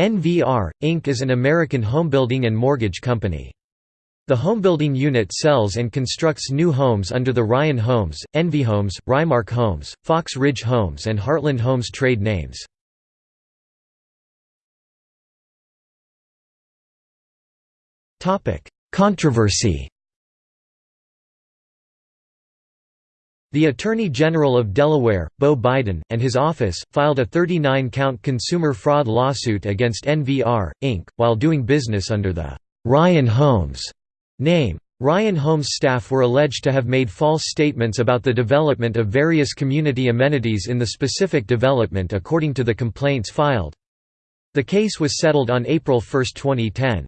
NVR, Inc. is an American homebuilding and mortgage company. The homebuilding unit sells and constructs new homes under the Ryan Homes, Envy Homes, Rymarc Homes, Fox Ridge Homes and Heartland Homes trade names. Controversy The Attorney General of Delaware, Beau Biden, and his office, filed a 39-count consumer fraud lawsuit against NVR, Inc., while doing business under the Ryan Homes name. Ryan Homes staff were alleged to have made false statements about the development of various community amenities in the specific development according to the complaints filed. The case was settled on April 1, 2010.